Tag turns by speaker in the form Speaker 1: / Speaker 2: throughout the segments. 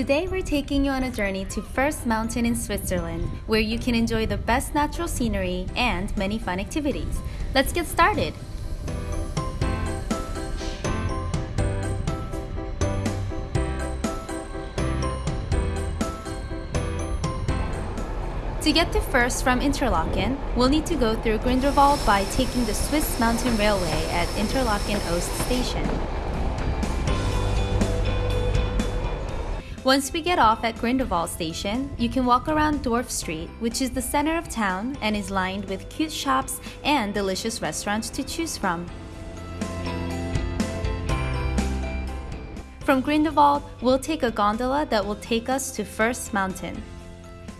Speaker 1: Today we're taking you on a journey to First Mountain in Switzerland, where you can enjoy the best natural scenery and many fun activities. Let's get started! To get to First from Interlaken, we'll need to go through Grindelwald by taking the Swiss Mountain Railway at Interlaken Ost station. Once we get off at Grindelwald station, you can walk around Dorf Street, which is the center of town and is lined with cute shops and delicious restaurants to choose from. From Grindelwald, we'll take a gondola that will take us to First Mountain.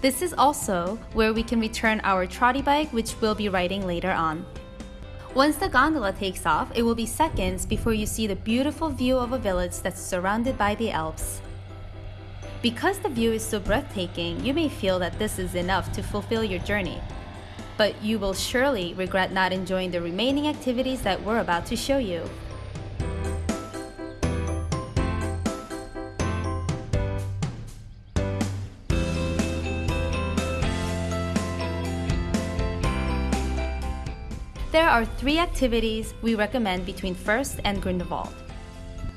Speaker 1: This is also where we can return our trotty bike which we'll be riding later on. Once the gondola takes off, it will be seconds before you see the beautiful view of a village that's surrounded by the Alps. Because the view is so breathtaking, you may feel that this is enough to fulfill your journey. But you will surely regret not enjoying the remaining activities that we're about to show you. There are three activities we recommend between First and Grindelwald.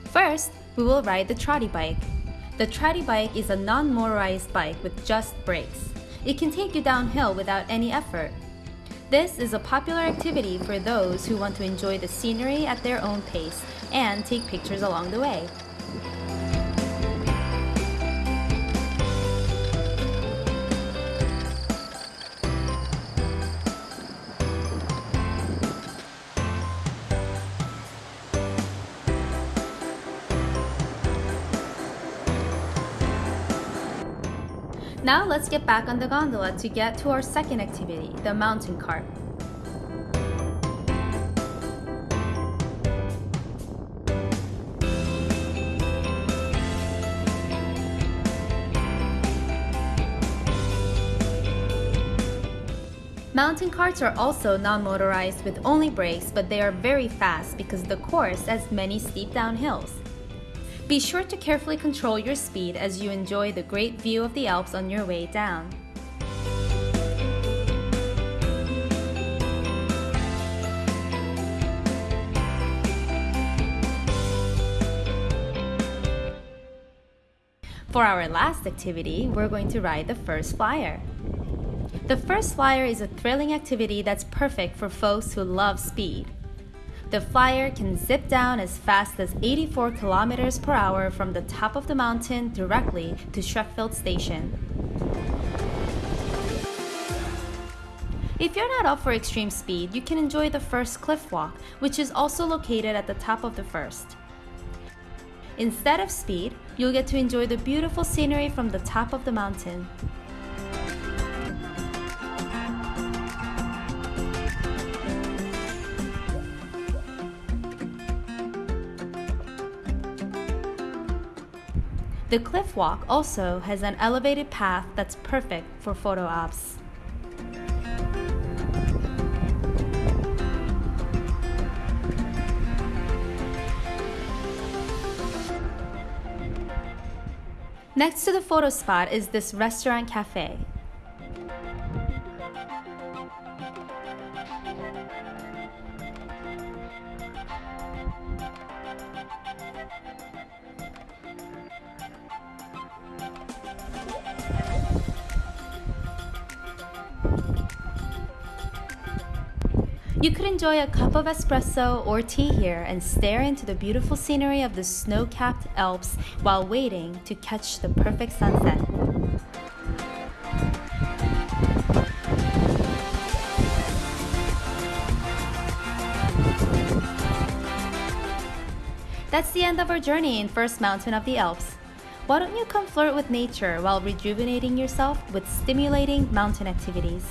Speaker 1: First, we will ride the trotty bike. The trotty bike is a non-motorized bike with just brakes. It can take you downhill without any effort. This is a popular activity for those who want to enjoy the scenery at their own pace and take pictures along the way. Now let's get back on the gondola to get to our second activity, the mountain cart. Mountain carts are also non-motorized with only brakes, but they are very fast because the course has many steep downhills. Be sure to carefully control your speed as you enjoy the great view of the Alps on your way down. For our last activity, we're going to ride the first flyer. The first flyer is a thrilling activity that's perfect for folks who love speed. The flyer can zip down as fast as 84 kilometers per hour from the top of the mountain directly to Schreckfeld station. If you're not up for extreme speed, you can enjoy the first cliff walk, which is also located at the top of the first. Instead of speed, you'll get to enjoy the beautiful scenery from the top of the mountain. The cliff walk also has an elevated path that's perfect for photo ops. Next to the photo spot is this restaurant cafe. You could enjoy a cup of espresso or tea here and stare into the beautiful scenery of the snow-capped Alps while waiting to catch the perfect sunset. That's the end of our journey in First Mountain of the Alps. Why don't you come flirt with nature while rejuvenating yourself with stimulating mountain activities?